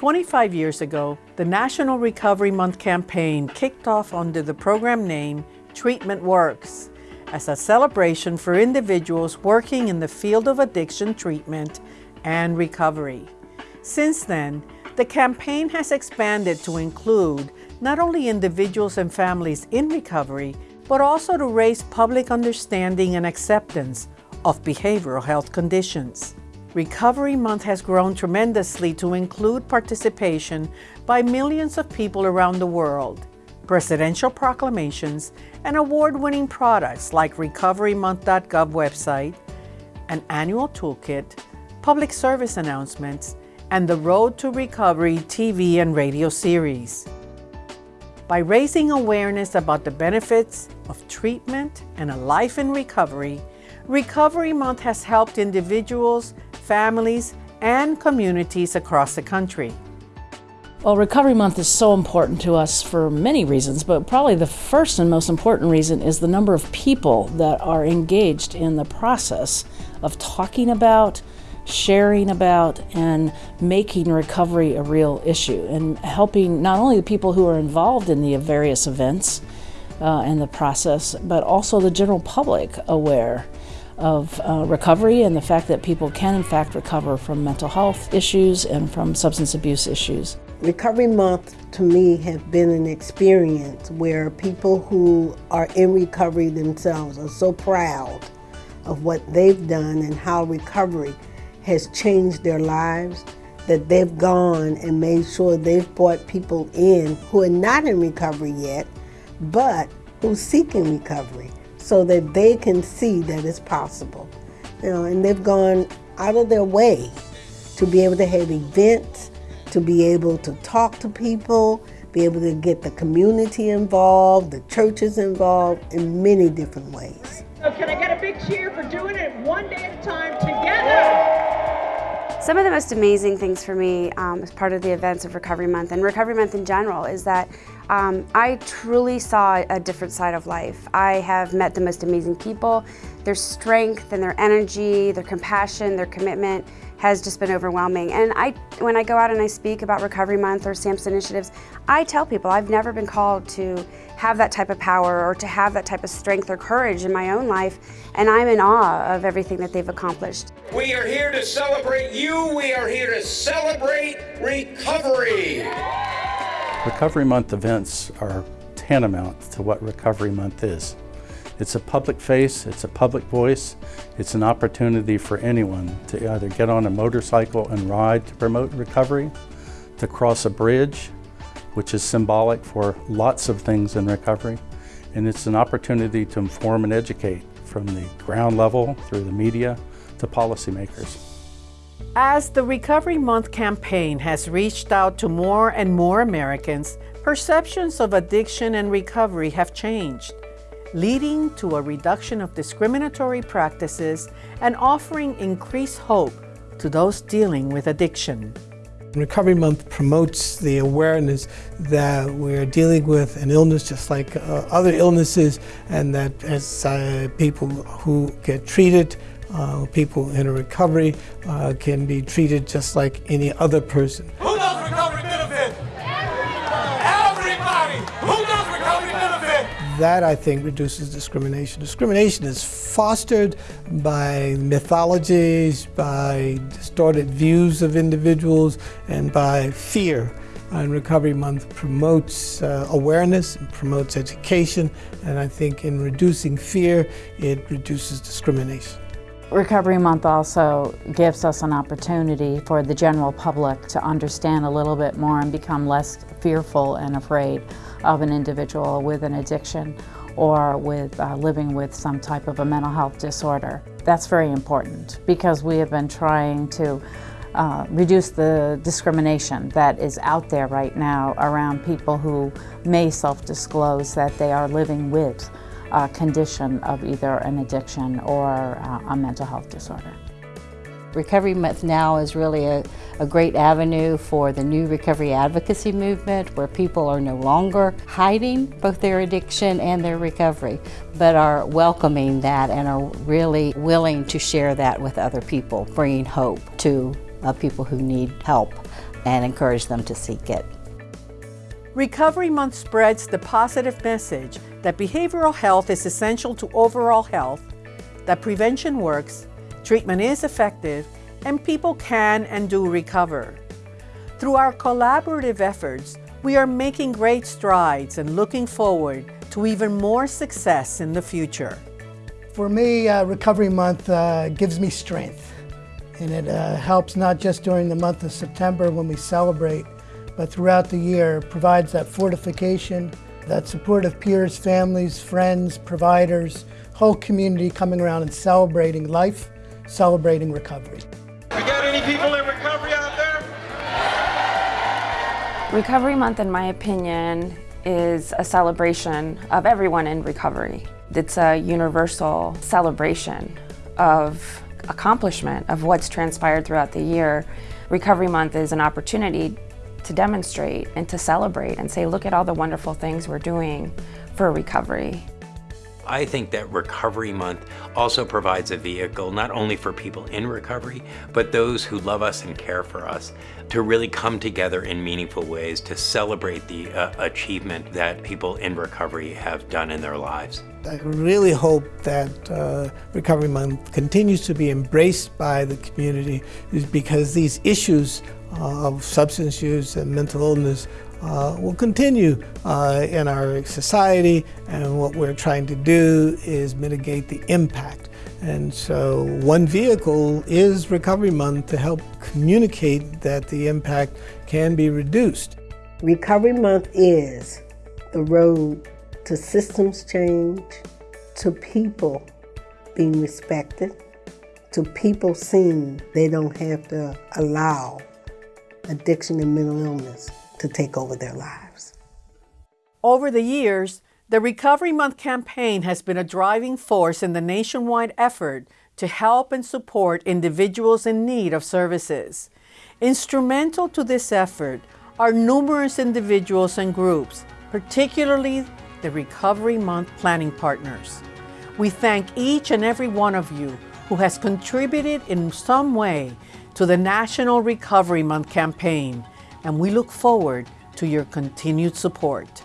25 years ago, the National Recovery Month campaign kicked off under the program name Treatment Works as a celebration for individuals working in the field of addiction treatment and recovery. Since then, the campaign has expanded to include not only individuals and families in recovery, but also to raise public understanding and acceptance of behavioral health conditions. Recovery Month has grown tremendously to include participation by millions of people around the world, presidential proclamations, and award-winning products like recoverymonth.gov website, an annual toolkit, public service announcements, and the Road to Recovery TV and radio series. By raising awareness about the benefits of treatment and a life in recovery, Recovery Month has helped individuals, families, and communities across the country. Well, Recovery Month is so important to us for many reasons, but probably the first and most important reason is the number of people that are engaged in the process of talking about, sharing about, and making recovery a real issue, and helping not only the people who are involved in the various events uh, and the process, but also the general public aware of uh, recovery and the fact that people can in fact recover from mental health issues and from substance abuse issues. Recovery Month to me has been an experience where people who are in recovery themselves are so proud of what they've done and how recovery has changed their lives that they've gone and made sure they've brought people in who are not in recovery yet, but who seek in recovery so that they can see that it's possible. You know, and they've gone out of their way to be able to have events to be able to talk to people, be able to get the community involved, the churches involved in many different ways. So can I get a big cheer for doing it one day at a time together? Some of the most amazing things for me um, as part of the events of Recovery Month and Recovery Month in general is that um, I truly saw a different side of life. I have met the most amazing people. Their strength and their energy, their compassion, their commitment has just been overwhelming. And I, when I go out and I speak about Recovery Month or SAMHSA initiatives, I tell people I've never been called to have that type of power or to have that type of strength or courage in my own life, and I'm in awe of everything that they've accomplished. We are here to celebrate you. We are here to celebrate recovery. Recovery Month events are tantamount to what Recovery Month is. It's a public face, it's a public voice, it's an opportunity for anyone to either get on a motorcycle and ride to promote recovery, to cross a bridge, which is symbolic for lots of things in recovery, and it's an opportunity to inform and educate from the ground level through the media to policymakers. As the Recovery Month campaign has reached out to more and more Americans, perceptions of addiction and recovery have changed leading to a reduction of discriminatory practices and offering increased hope to those dealing with addiction. Recovery Month promotes the awareness that we're dealing with an illness just like uh, other illnesses and that as uh, people who get treated, uh, people in a recovery uh, can be treated just like any other person. Who does recovery benefit? Everybody! Who does recovery benefit? That I think reduces discrimination. Discrimination is fostered by mythologies, by distorted views of individuals, and by fear. And Recovery Month promotes uh, awareness and promotes education, and I think in reducing fear, it reduces discrimination. Recovery Month also gives us an opportunity for the general public to understand a little bit more and become less fearful and afraid of an individual with an addiction or with uh, living with some type of a mental health disorder. That's very important because we have been trying to uh, reduce the discrimination that is out there right now around people who may self-disclose that they are living with a condition of either an addiction or uh, a mental health disorder. Recovery Month now is really a, a, great avenue for the new recovery advocacy movement where people are no longer hiding both their addiction and their recovery, but are welcoming that and are really willing to share that with other people, bringing hope to of people who need help and encourage them to seek it. Recovery Month spreads the positive message that behavioral health is essential to overall health, that prevention works, treatment is effective, and people can and do recover. Through our collaborative efforts, we are making great strides and looking forward to even more success in the future. For me, uh, Recovery Month uh, gives me strength, and it uh, helps not just during the month of September when we celebrate, but throughout the year provides that fortification, that support of peers, families, friends, providers, whole community coming around and celebrating life, celebrating recovery. We got any people in recovery out there? Recovery Month, in my opinion, is a celebration of everyone in recovery. It's a universal celebration of accomplishment of what's transpired throughout the year. Recovery Month is an opportunity to demonstrate and to celebrate and say, look at all the wonderful things we're doing for recovery. I think that Recovery Month also provides a vehicle not only for people in recovery, but those who love us and care for us to really come together in meaningful ways to celebrate the uh, achievement that people in recovery have done in their lives. I really hope that uh, Recovery Month continues to be embraced by the community because these issues of substance use and mental illness uh, will continue uh, in our society and what we're trying to do is mitigate the impact. And so one vehicle is Recovery Month to help communicate that the impact can be reduced. Recovery Month is the road to systems change, to people being respected, to people seeing they don't have to allow addiction and mental illness to take over their lives. Over the years, the Recovery Month campaign has been a driving force in the nationwide effort to help and support individuals in need of services. Instrumental to this effort are numerous individuals and groups, particularly the Recovery Month planning partners. We thank each and every one of you who has contributed in some way to the National Recovery Month campaign and we look forward to your continued support.